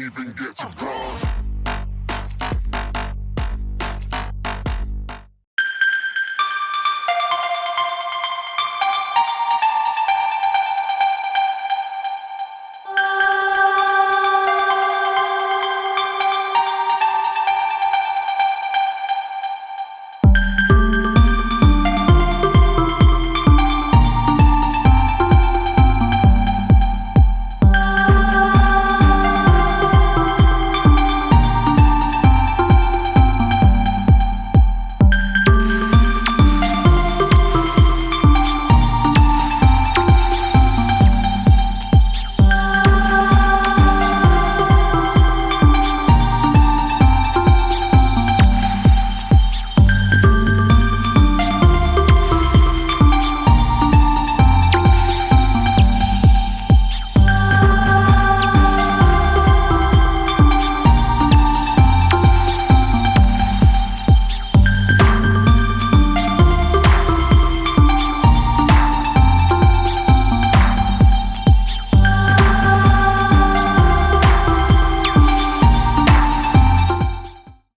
even get to cross.